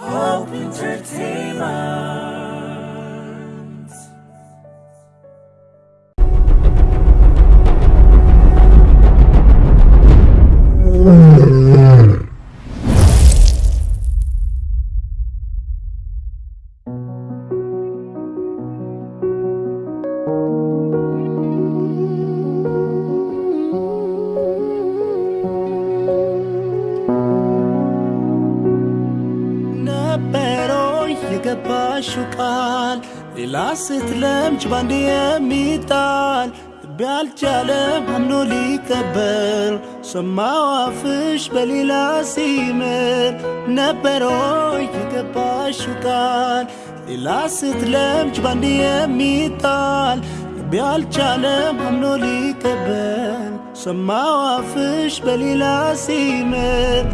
Hope Entertainment. የገባሹ ቃል ሌላ ስትለምጅ ባንድ የሚጣል ልብ አምኖ ሊቀበል ሰማዋፍሽ በሌላ ሲምር ነበረው የገባሹ ቃል ሌላ ስትለምጅ ባንድ የሚጣል ልብ አምኖ ሊቀበል ሰማዋፍሽ በሌላ ሲምር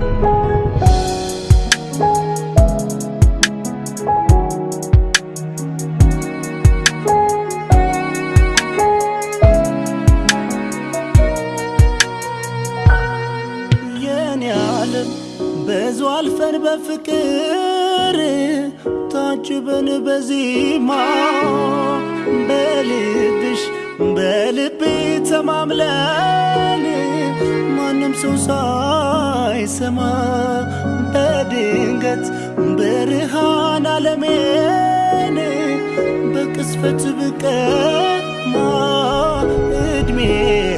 زوال الفن بفكر تعجبن بزيما بلدش بلبي تمام لاني ما نمسو ساي سما بدنقت برهان علميني بكسفت بكت ما ادمي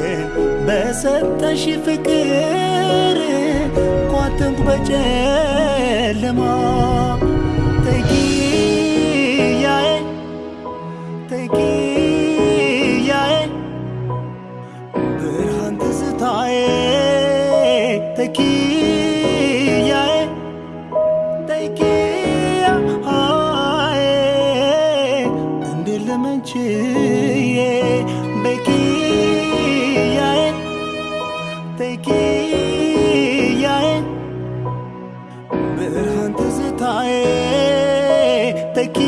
بس انت فكري ተፈተንኩ በጨለማ ተኪያዬ ተኪያዬ ብርሃን ትዝታዬ ተኪያዬ ተኪያዬ እንዴት ለመንችል tem que